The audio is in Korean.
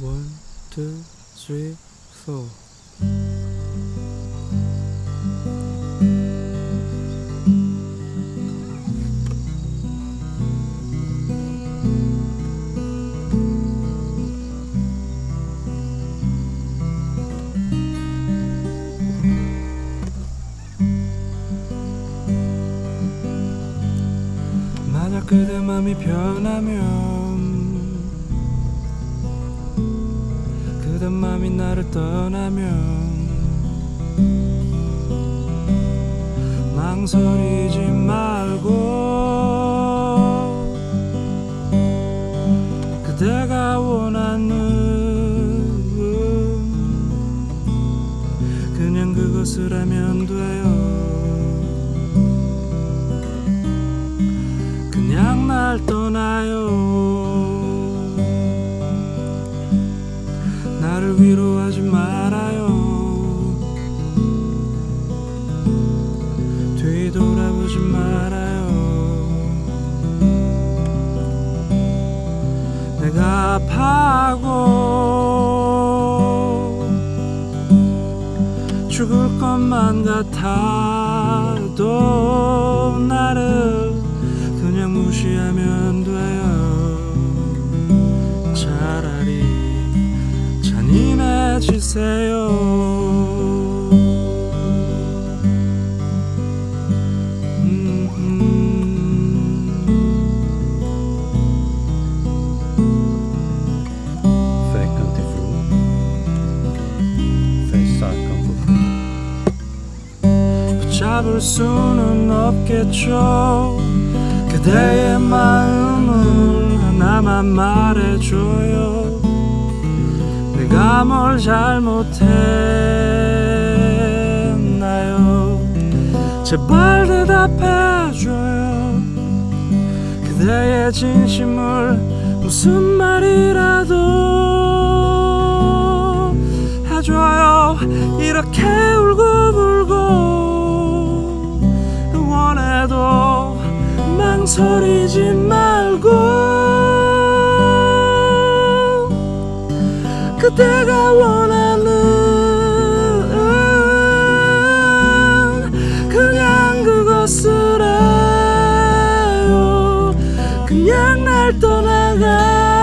One, two, three, four. 만약 그대 맘이 변하면 그대 맘이 나를 떠나면 망설이지 말 뒤돌아보지 말아요. 내가 아파하고 죽을 것만 같아도 나를 그냥 무시하면 돼요. 차라리 잔인해지세요 잡을 수는 없겠죠. 그대의 마음을 하나만 말해줘요. 내가 뭘 잘못했나요? 제발 대답해줘요. 그대의 진심을 무슨 말이라도 해도 망설이지 말고. 그대가 원하는 그냥 그것을 해요. 그냥 날 떠나가.